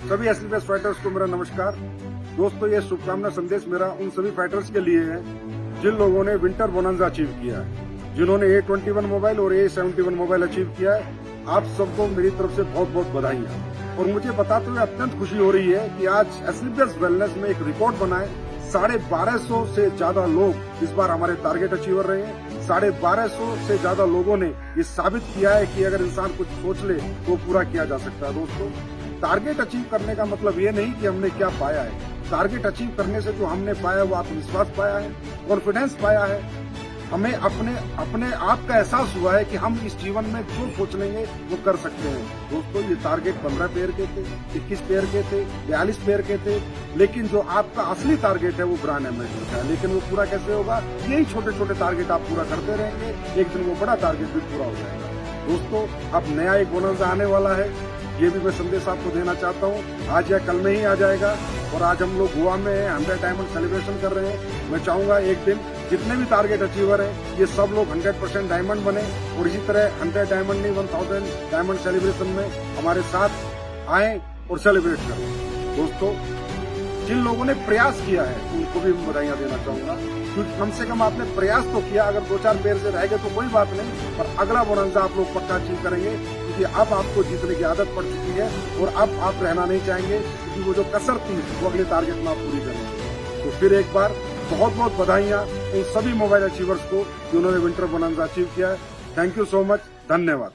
सभी S fighters को मेरा नमस्कार। दोस्तों, ये शुभकामना संदेश मेरा उन सभी फाइटर्स के लिए है, जिन लोगों ने विंटर बोनंजा अचीव किया है, जिन्होंने ए ट्वेंटी वन मोबाइल और A seventy one mobile achieve किया है। आप सबको मेरी तरफ़ से बहुत बहुत बधाई है और मुझे बताते हुए अत्यंत खुशी हो रही है कि आज एस वेलनेस में एक रिकॉर्ड बनाए। साढ़े बारह सौ से ज़्यादा लोग इस बार हमारे टारगेट अचीवर रहे हैं। साढ़े बारह सौ से ज़्यादा लोगों ने ये साबित किया है कि अगर इंसान कुछ सोच ले तो पूरा किया जा सकता है, दोस्तों। टारगेट अचीव करने का मतलब ये नहीं कि हमने क्या पाया है। टारगेट अचीव करने से जो हमने पाया वो आत्मविश्वास पाया है कॉन्फिडेंस पाया है। हमें अपने अपने आप का एहसास हुआ है कि हम इस जीवन में जो सोच लेंगे, वो कर सकते हैं। दोस्तों, ये टारगेट पंद्रह पेयर के थे, इक्कीस पेयर के थे, बयालीस पेयर के थे, लेकिन जो आपका असली टारगेट है, वो ब्रांड एम्बेसडर का है लेकिन वो पूरा कैसे होगा? यही छोटे छोटे टारगेट आप पूरा करते रहेंगे, एक दिन वो बड़ा टारगेट भी पूरा हो जाएगा। दोस्तों, अब नया एक बोनस आने वाला है। ये भी मैं संदेश आपको देना चाहता हूँ। आज या कल में ही आ जाएगा और आज हम लोग गोवा में हंड्रेड डायमंड सेलिब्रेशन कर रहे हैं। मैं चाहूँगा एक दिन जितने भी टारगेट अचीवर हैं, ये सब लोग 100 परसेंट डायमंड बने और इसी तरह 100 डायमंड नहीं 1000 डायमंड सेलिब्रेशन में हमारे साथ आए और सेलिब्रेट करें। दोस्तों, जिन लोगों ने प्रयास किया है, उनको भी बधाइयाँ देना चाहूँगा। क्योंकि कम से कम आपने प्रयास तो किया, अगर दो चार पेड़ से रह गए तो कोई बात नहीं, पर अगला बोनंजा आप लोग पक्का अचीव करेंगे। क्योंकि अब आपको जीतने की आदत पड़ चुकी है और अब आप रहना नहीं चाहेंगे, क्योंकि वो जो कसर थी, वो अगले टारगेट में आप पूरी करेंगे तो फिर एक बार बहुत बहुत बधाइयाँ उन सभी मोबाइल अचीवर्स को जिन्होंने विंटर बोनंजा अचीव किया है। थैंक यू सो मच धन्यवाद।